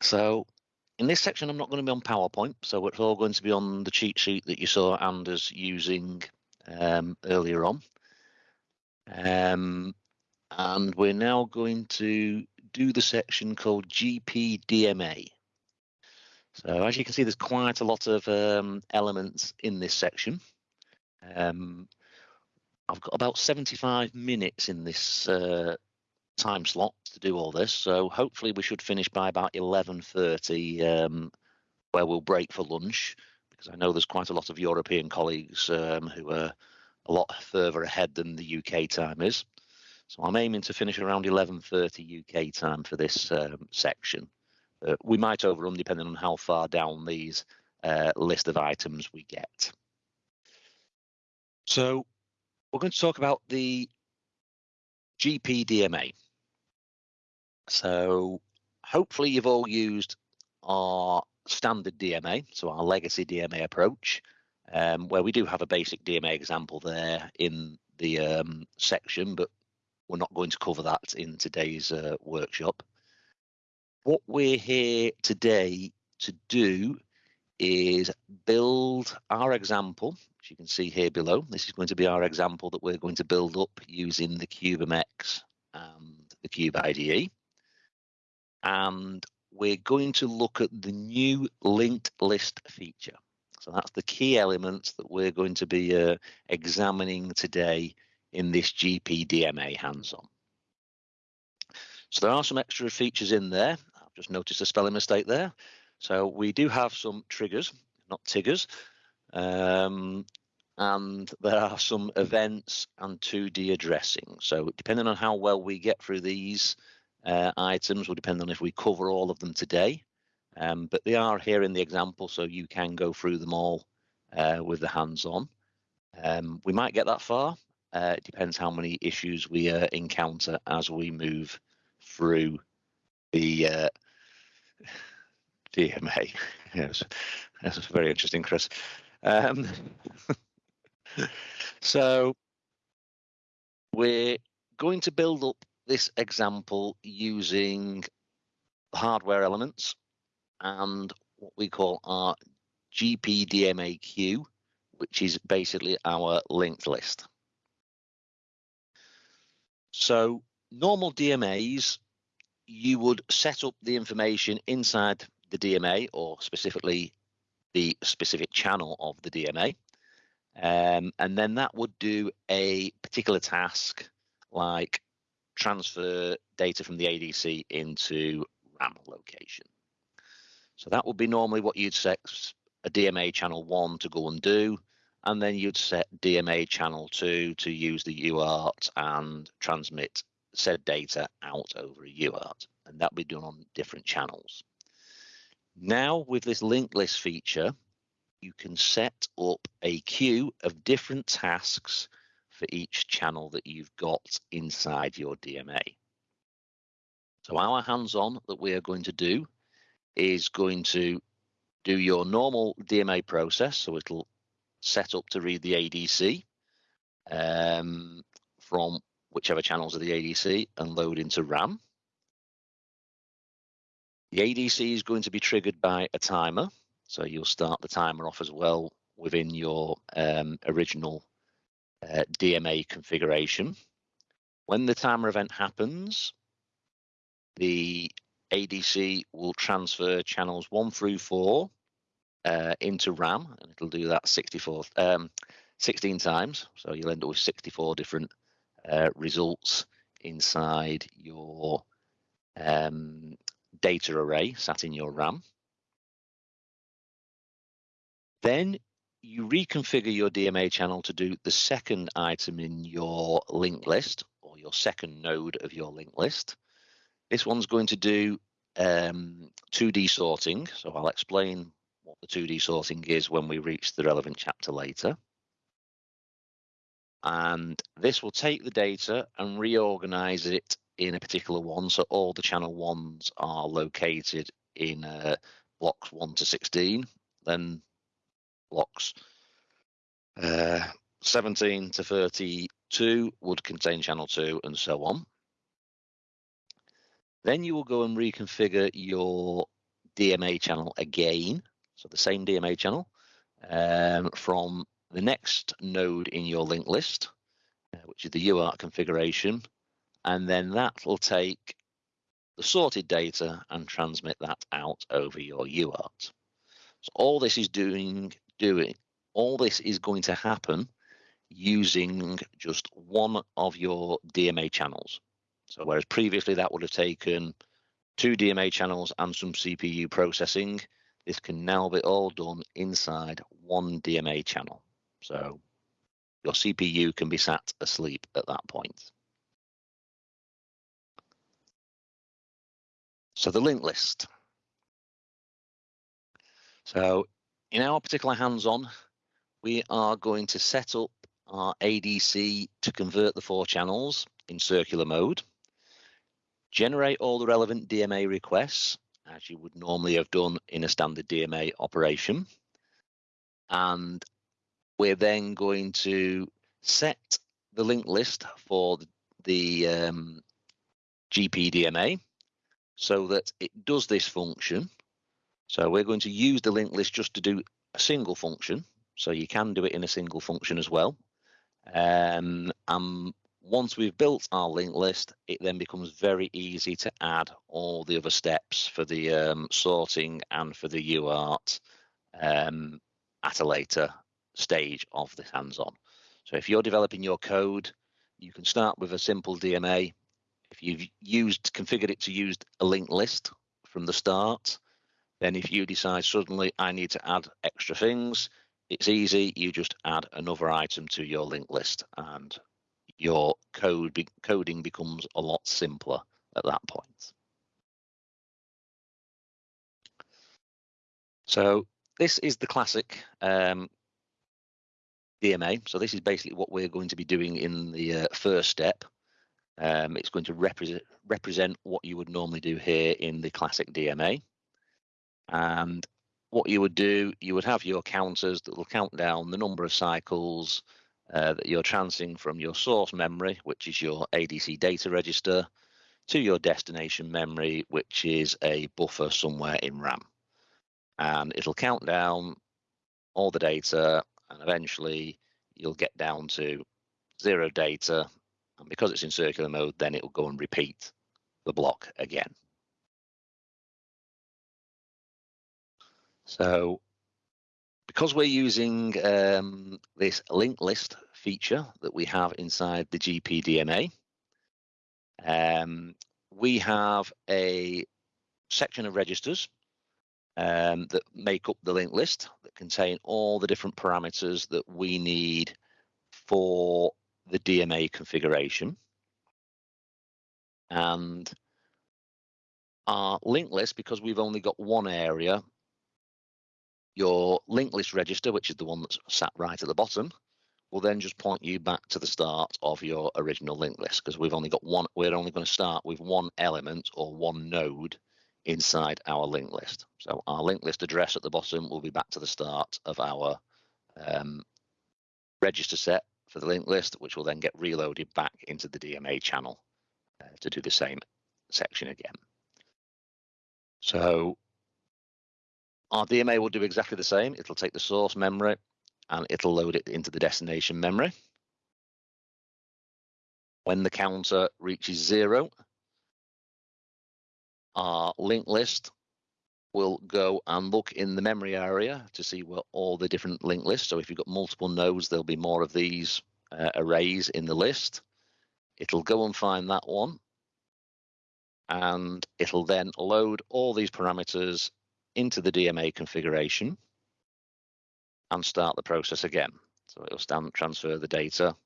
So in this section, I'm not going to be on PowerPoint, so it's all going to be on the cheat sheet that you saw Anders using um, earlier on. Um, and we're now going to do the section called GPDMA. So as you can see, there's quite a lot of um, elements in this section. Um, I've got about 75 minutes in this uh, time slot to do all this, so hopefully we should finish by about 11.30 um, where we'll break for lunch because I know there's quite a lot of European colleagues um, who are a lot further ahead than the UK time is. So I'm aiming to finish around 11.30 UK time for this um, section. Uh, we might overrun depending on how far down these uh, list of items we get. So we're going to talk about the GPDMA. So hopefully you've all used our standard DMA, so our legacy DMA approach, um, where we do have a basic DMA example there in the um, section, but we're not going to cover that in today's uh, workshop. What we're here today to do is build our example, as you can see here below. This is going to be our example that we're going to build up using the CubeMX and the Cube IDE. And we're going to look at the new linked list feature. So that's the key elements that we're going to be uh, examining today in this GPDMA hands-on. So there are some extra features in there. I've just noticed a spelling mistake there. So we do have some triggers, not Tiggers. Um, and there are some events and 2D addressing. So depending on how well we get through these uh, items will depend on if we cover all of them today. Um, but they are here in the example, so you can go through them all uh, with the hands-on. Um, we might get that far, uh, it depends how many issues we uh, encounter as we move through the uh, DMA. Yes, that's very interesting, Chris. Um, so we're going to build up this example using hardware elements and what we call our GPDMA queue, which is basically our linked list. So normal DMAs, you would set up the information inside the DMA or specifically the specific channel of the DMA. Um, and then that would do a particular task like transfer data from the ADC into RAM location. So that would be normally what you'd set a DMA channel one to go and do and then you'd set DMA channel 2 to use the UART and transmit said data out over a UART, and that would be done on different channels. Now, with this linked list feature, you can set up a queue of different tasks for each channel that you've got inside your DMA. So our hands-on that we are going to do is going to do your normal DMA process. So it'll set up to read the ADC um, from whichever channels of the ADC and load into RAM. The ADC is going to be triggered by a timer. So you'll start the timer off as well within your um, original uh, DMA configuration. When the timer event happens, the ADC will transfer channels one through four uh, into RAM, and it'll do that 64, um, 16 times. So you'll end up with 64 different uh, results inside your um, data array sat in your RAM. Then you reconfigure your DMA channel to do the second item in your linked list or your second node of your linked list. This one's going to do um, 2D sorting. So I'll explain what the 2D sorting is when we reach the relevant chapter later. And this will take the data and reorganize it in a particular one. So all the channel ones are located in uh, blocks 1 to 16, then blocks uh, 17 to 32 would contain channel 2 and so on. Then you will go and reconfigure your DMA channel again, so the same DMA channel, um, from the next node in your linked list, uh, which is the UART configuration, and then that will take the sorted data and transmit that out over your UART. So all this is doing, doing, all this is going to happen using just one of your DMA channels. So whereas previously that would have taken two DMA channels and some CPU processing, this can now be all done inside one DMA channel. So your CPU can be sat asleep at that point. So the linked list. So in our particular hands-on, we are going to set up our ADC to convert the four channels in circular mode, generate all the relevant DMA requests, as you would normally have done in a standard DMA operation. And we're then going to set the linked list for the um, GPDMA so that it does this function. So we're going to use the linked list just to do a single function. So you can do it in a single function as well. Um, and once we've built our linked list, it then becomes very easy to add all the other steps for the um, sorting and for the UART um, at a later stage of the hands-on. So if you're developing your code, you can start with a simple DMA. If you've used configured it to use a linked list from the start, then if you decide suddenly I need to add extra things, it's easy. You just add another item to your linked list and your code be coding becomes a lot simpler at that point. So this is the classic um, DMA. So this is basically what we're going to be doing in the uh, first step. Um, it's going to represent represent what you would normally do here in the classic DMA. And what you would do, you would have your counters that will count down the number of cycles uh, that you're transferring from your source memory, which is your ADC data register, to your destination memory, which is a buffer somewhere in RAM. And it'll count down all the data and eventually you'll get down to zero data. And because it's in circular mode, then it will go and repeat the block again. So because we're using um, this linked list feature that we have inside the GPDMA, um, we have a section of registers um, that make up the linked list that contain all the different parameters that we need for the DMA configuration. And our linked list, because we've only got one area, your linked list register, which is the one that's sat right at the bottom, will then just point you back to the start of your original linked list because we've only got one, we're only going to start with one element or one node inside our linked list. So our linked list address at the bottom will be back to the start of our um, register set for the linked list, which will then get reloaded back into the DMA channel uh, to do the same section again. So our DMA will do exactly the same. It'll take the source memory and it'll load it into the destination memory. When the counter reaches zero, our linked list will go and look in the memory area to see what all the different linked lists. So if you've got multiple nodes, there'll be more of these uh, arrays in the list. It'll go and find that one. And it'll then load all these parameters into the DMA configuration and start the process again. So it'll stand, transfer the data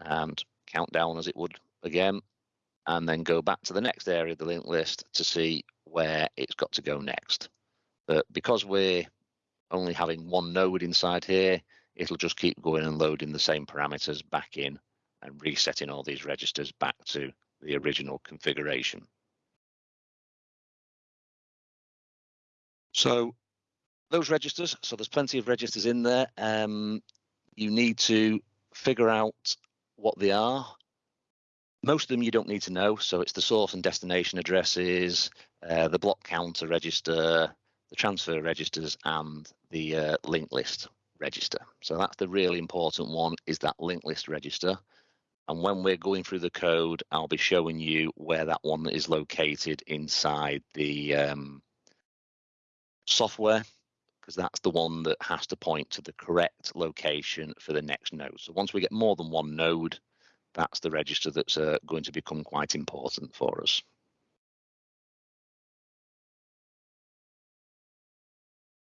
and count down as it would again, and then go back to the next area of the linked list to see where it's got to go next. But because we're only having one node inside here, it'll just keep going and loading the same parameters back in and resetting all these registers back to the original configuration. So those registers, so there's plenty of registers in there. Um, you need to figure out what they are, most of them you don't need to know. So it's the source and destination addresses, uh, the block counter register, the transfer registers, and the uh, link list register. So that's the really important one is that link list register. And when we're going through the code, I'll be showing you where that one is located inside the um, software, because that's the one that has to point to the correct location for the next node. So once we get more than one node, that's the register that's uh, going to become quite important for us.